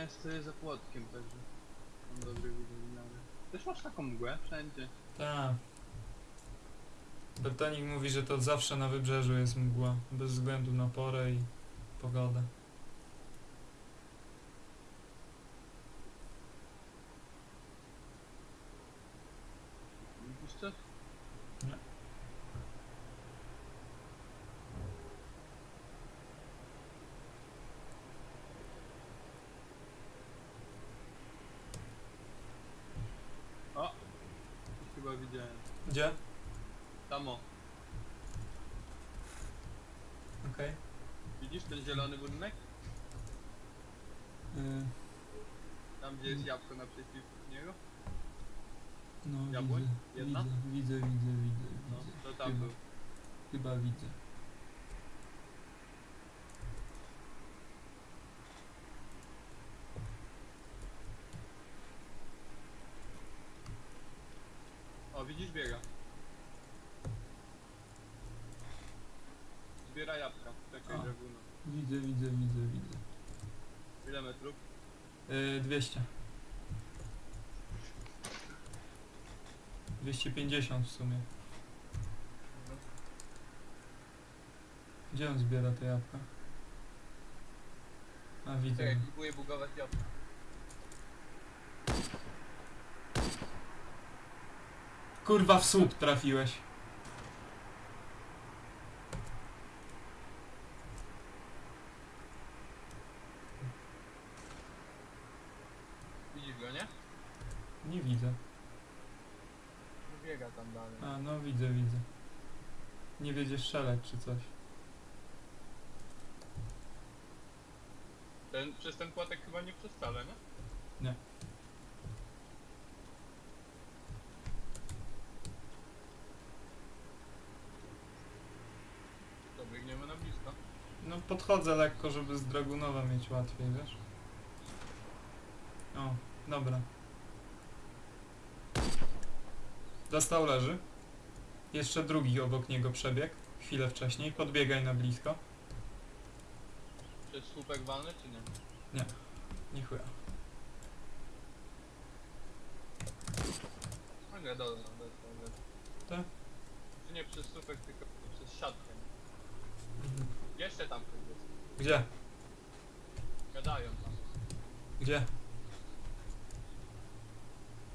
ja stoję za płotkiem, także mam dobry widok w miarę. Też masz taką mgłę wszędzie. Tak. Bertonik mówi, że to zawsze na wybrzeżu jest mgła, bez względu na porę i pogodę. Widzisz coś? Nie. O! Coś chyba widziałem. Gdzie? Tamo. Okej. Widzisz ten zielony budynek? Y, Tam gdzie jest jabłko naprzeciw niego? No, Jabłoń? widzę, Jedna? widzę, widzę, widzę, widzę, No, widzę. to tam chyba, był. chyba widzę. O, widzisz biega. Zbiera jabłka. Czekaj, draguna. Widzę, widzę, widzę, widzę. Ile metrów? Yy, 200. 250 w sumie. Gdzie on zbiera te jabłka? A widzę. Czekaj, próbuję bugować jabłka. Kurwa w słup trafiłeś. Widzisz go, nie? Nie widzę. Biega tam dalej. A no widzę, widzę. Nie wiedzie strzelać czy coś. Ten, przez ten płatek chyba nie przez wcale, nie? Nie. To biegniemy na blisko. No podchodzę lekko, żeby z Dragunowa mieć łatwiej, wiesz? O, dobra. Dostał leży. Jeszcze drugi obok niego przebieg. Chwilę wcześniej. Podbiegaj na blisko. Przez słupek walny, czy nie? Nie chuja. Nie, dobra, dobra, dobra. Tak? Czy nie przez słupek, tylko przez siatkę. Tam. Gdzie? Gadają tam. Gdzie?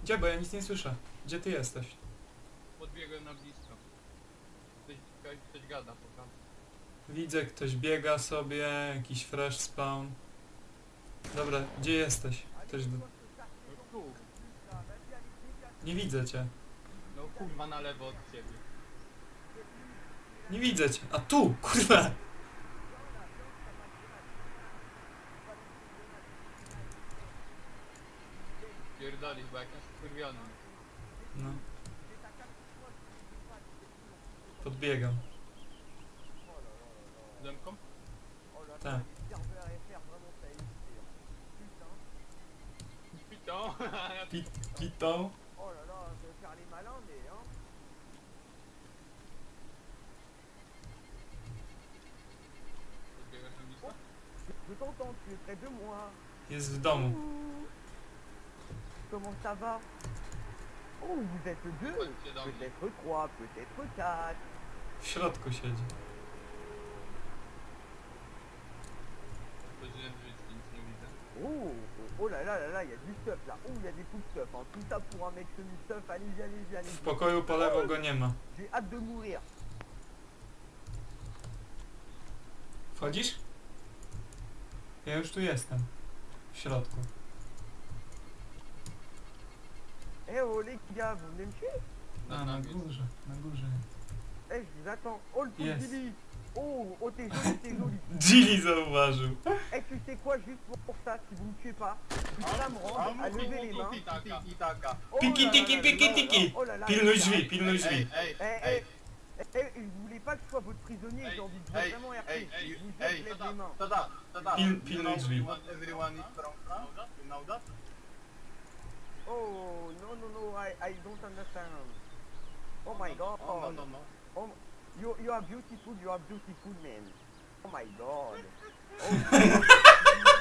Gdzie? Bo ja nic nie słyszę. Gdzie ty jesteś? Podbiegłem na blisko. Ktoś, ktoś, ktoś gada po tam. Widzę, ktoś biega sobie, jakiś fresh spawn. Dobra, gdzie jesteś? Ktoś do... No tu. Nie widzę cię. No kurwa na lewo od ciebie. Nie widzę cię. A tu, kurwa! Pierdolisz, bo jakiś skurwiony. No. Podbiegam. Zemką? Tak. Pitą. Pi pitą. Jest w domu. Comment ça va Oh, vous êtes deux Chodźcie do mnie. Peut-être trois, peut-être quatre. W środku siedzi. Chodziłem w życiu, nic nie widzę. Oh, oh, oh là là là là, il y a du stuff là. Oh, il y a des coups de stuff. Hein. Tout ça pour un mec semi-stuff. Allez-y, allez-y, W allez-y. pokoju po lewo go nie ma. J'ai hâte de mourir. Wchodzisz? Ja już tu jestem. W środku. Eh oh les gars, vous venez me tuer Non, non, gauche, non. Eh, je vous attends. Oh le yes. Dilly Oh, oh t'es joli, t'es joli. Dilly Zauvageau Eh, tu sais quoi, juste pour, ça, si vous me tuez pas, putain me à lever les mains. Piki tiki piki tiki Pile le juif, pile le juif. Eh, eh, je eh, eh, voulais pas que je sois votre prisonnier, j'ai envie de vraiment RP. Je vous lève les mains. Pile le juif. Oh, no, no, no, I, I don't understand. Oh my god. Oh, no, no, no. Oh, you, you are beautiful, you are beautiful, man. Oh my god. Oh,